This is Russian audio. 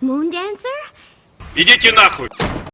Moon Dancer? Идите нахуй!